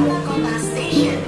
Kota Station.